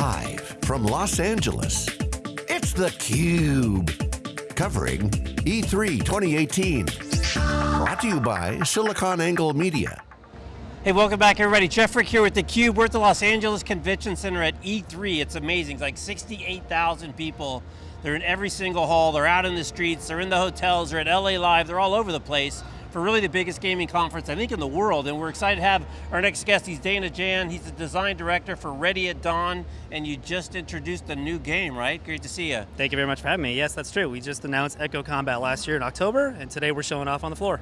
Live from Los Angeles, it's theCUBE. Covering E3 2018. Brought to you by SiliconANGLE Media. Hey, welcome back everybody. Jeff Frick here with theCUBE. We're at the Los Angeles Convention Center at E3. It's amazing, it's like 68,000 people. They're in every single hall, they're out in the streets, they're in the hotels, they're at LA Live, they're all over the place for really the biggest gaming conference, I think, in the world. And we're excited to have our next guest. He's Dana Jan. He's the design director for Ready at Dawn. And you just introduced a new game, right? Great to see you. Thank you very much for having me. Yes, that's true. We just announced Echo Combat last year in October, and today we're showing off on the floor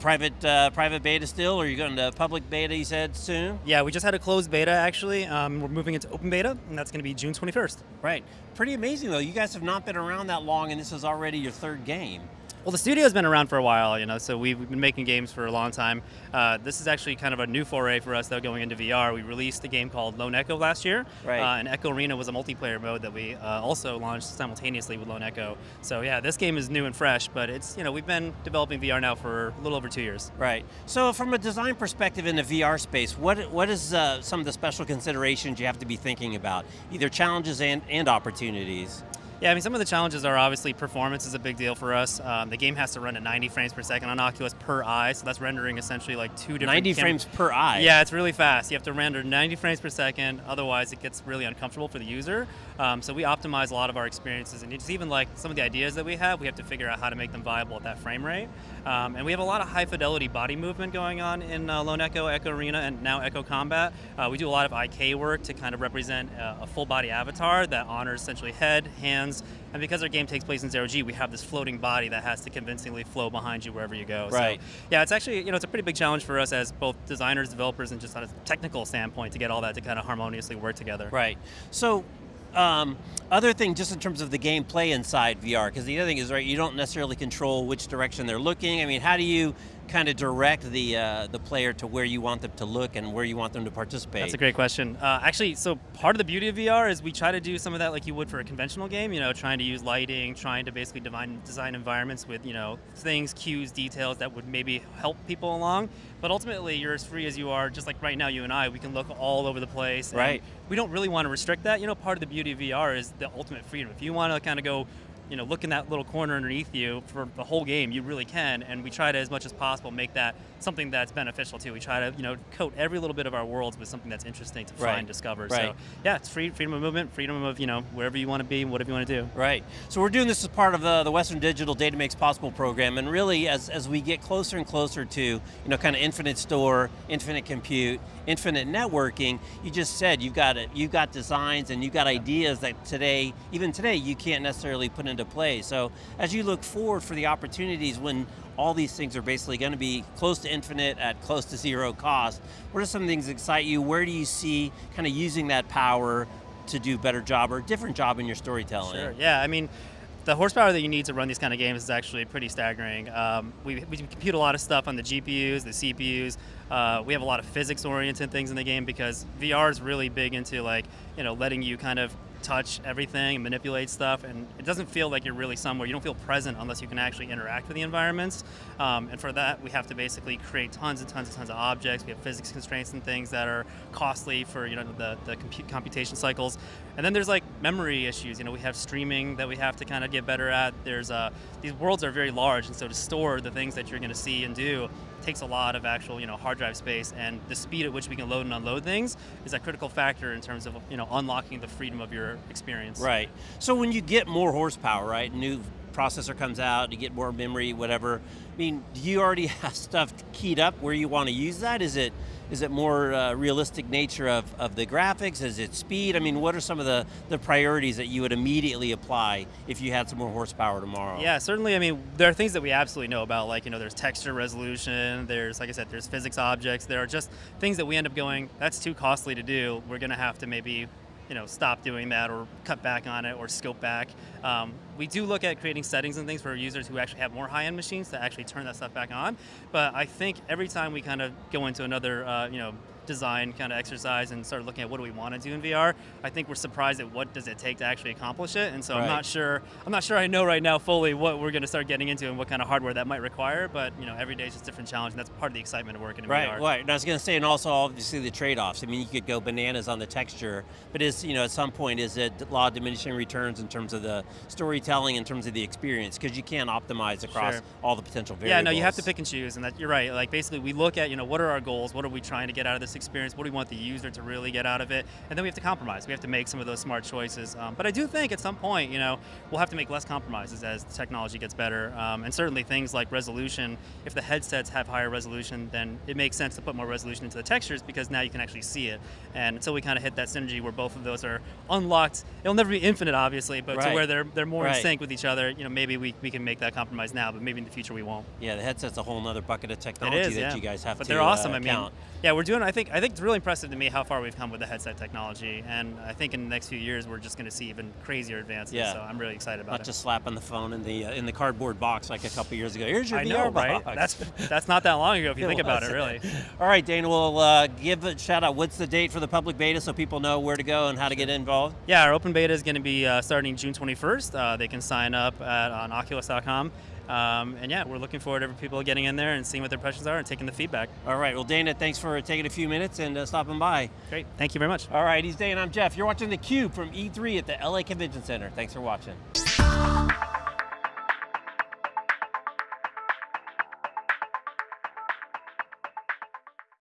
private uh, private beta still, or are you going to public beta, you said, soon? Yeah, we just had a closed beta, actually. Um, we're moving into open beta, and that's going to be June 21st. Right. Pretty amazing, though. You guys have not been around that long, and this is already your third game. Well, the studio's been around for a while, you know, so we've, been making games for a long time. Uh, this is actually kind of a new foray for us, though, going into VR. We released a game called Lone Echo last year, right. uh, and Echo Arena was a multiplayer mode that we uh, also launched simultaneously with Lone Echo. So yeah, this game is new and fresh, but it's, you know, we've been developing VR now for a little over two years. Right. So from a design perspective in the VR space, what what is uh, some of the special considerations you have to be thinking about, either challenges and, and opportunities? Yeah, I mean, some of the challenges are obviously performance is a big deal for us. Um, the game has to run at 90 frames per second on Oculus per eye, so that's rendering essentially like two different 90 frames per eye? Yeah, it's really fast. You have to render 90 frames per second, otherwise it gets really uncomfortable for the user. Um, so we optimize a lot of our experiences, and it's even like some of the ideas that we have, we have to figure out how to make them viable at that frame rate. Um, and we have a lot of high fidelity body movement going on in uh, Lone Echo, Echo Arena, and now Echo Combat. Uh, we do a lot of IK work to kind of represent uh, a full body avatar that honors essentially head, hands, and because our game takes place in zero G, we have this floating body that has to convincingly flow behind you wherever you go. Right. So, yeah, it's actually, you know, it's a pretty big challenge for us as both designers, developers, and just on a technical standpoint to get all that to kind of harmoniously work together. Right. So um, other thing, just in terms of the gameplay inside VR, because the other thing is, right, you don't necessarily control which direction they're looking. I mean, how do you kind of direct the uh, the player to where you want them to look and where you want them to participate? That's a great question. Uh, actually, so part of the beauty of VR is we try to do some of that like you would for a conventional game, you know, trying to use lighting, trying to basically design, design environments with, you know, things, cues, details that would maybe help people along. But ultimately, you're as free as you are, just like right now, you and I, we can look all over the place. Right. We don't really want to restrict that. You know, part of the beauty of VR is the ultimate freedom. If you want to kind of go you know, look in that little corner underneath you for the whole game, you really can, and we try to, as much as possible, make that something that's beneficial too. We try to, you know, coat every little bit of our worlds with something that's interesting to right. find, discover. Right. So, yeah, it's free, freedom of movement, freedom of, you know, wherever you want to be, whatever you want to do. Right. So we're doing this as part of the, the Western Digital Data Makes Possible program, and really, as, as we get closer and closer to, you know, kind of infinite store, infinite compute, infinite networking, you just said you've got it, you've got designs and you've got ideas that today, even today, you can't necessarily put into play. So as you look forward for the opportunities when all these things are basically going to be close to infinite at close to zero cost, what are some things that excite you? Where do you see kind of using that power to do a better job or a different job in your storytelling? Sure, yeah, I mean, the horsepower that you need to run these kind of games is actually pretty staggering. Um, we, we, compute a lot of stuff on the GPUs, the CPUs. Uh, we have a lot of physics-oriented things in the game because VR is really big into like, you know, letting you kind of touch everything and manipulate stuff, and it doesn't feel like you're really somewhere. You don't feel present unless you can actually interact with the environments. Um, and for that, we have to basically create tons and tons and tons of objects. We have physics constraints and things that are costly for you know the, the computation cycles. And then there's like memory issues. You know, we have streaming that we have to kind of get better at. There's uh, these worlds are very large, and so to store the things that you're going to see and do takes a lot of actual you know hard drive space, and the speed at which we can load and unload things is a critical factor in terms of you know unlocking the freedom of your experience. Right. So when you get more horsepower, right, new processor comes out, you get more memory, whatever. I mean, do you already have stuff keyed up where you want to use that? Is it is it more uh, realistic nature of, of the graphics? Is it speed? I mean, what are some of the, the priorities that you would immediately apply if you had some more horsepower tomorrow? Yeah, certainly, I mean, there are things that we absolutely know about, like, you know, there's texture resolution, there's, like I said, there's physics objects, there are just things that we end up going, that's too costly to do, we're going to have to maybe you know, stop doing that or cut back on it or scope back. Um, we do look at creating settings and things for users who actually have more high-end machines to actually turn that stuff back on. But I think every time we kind of go into another, uh, you know, design kind of exercise and start looking at what do we want to do in VR, I think we're surprised at what does it take to actually accomplish it. And so I'm not sure. I'm not sure I know right now fully what we're going to start getting into and what kind of hardware that might require. But you know, every day is just a different challenge, and that's part of the excitement of working in Right, VR. right. And I was going to say, and also obviously the trade-offs. I mean, you could go bananas on the texture, but is you know at some point is it law of diminishing returns in terms of the storytelling, in terms of the experience, because you can't optimize across Sure. all the potential variables. Yeah, no, you have to pick and choose, and that you're right. Like basically, we look at you know what are our goals, what are we trying to get out of this experience, what do we want the user to really get out of it, and then we have to compromise. We have to make some of those smart choices. Um, but I do think at some point, you know, we'll have to make less compromises as the technology gets better, um, and certainly things like resolution. If the headsets have higher resolution, then it makes sense to put more resolution into the textures because now you can actually see it. And until we kind of hit that synergy where both of those are unlocked, it'll never be infinite, obviously, but to where they're they're more Right. in sync with each other, you know, maybe we, we can make that compromise now, but maybe in the future we won't. Yeah, the headset's a whole other bucket of technology is, that yeah. you guys have but to they're awesome. uh, I mean, count. yeah, we're doing. I think I think it's really impressive to me how far we've come with the headset technology, and I think in the next few years we're just going to see even crazier advances. Yeah. So I'm really excited about Not it. just slapping the phone in the uh, in the cardboard box like a couple years ago. Here's your I VR know, right? box. That's that's not that long ago if you think about it, really. All right, Dana, we'll uh, give a shout out. What's the date for the public beta so people know where to go and how to get involved? Yeah, our open beta is going to be uh, starting June 21st. They can sign up at on Oculus.com. Um, and yeah, we're looking forward to people getting in there and seeing what their impressions are and taking the feedback. All right, well, Dana, thanks for taking a few minutes and uh, stopping by. Great. Thank you very much. All right, he's Dana, I'm Jeff. You're watching theCUBE from E3 at the LA Convention Center. Thanks for watching.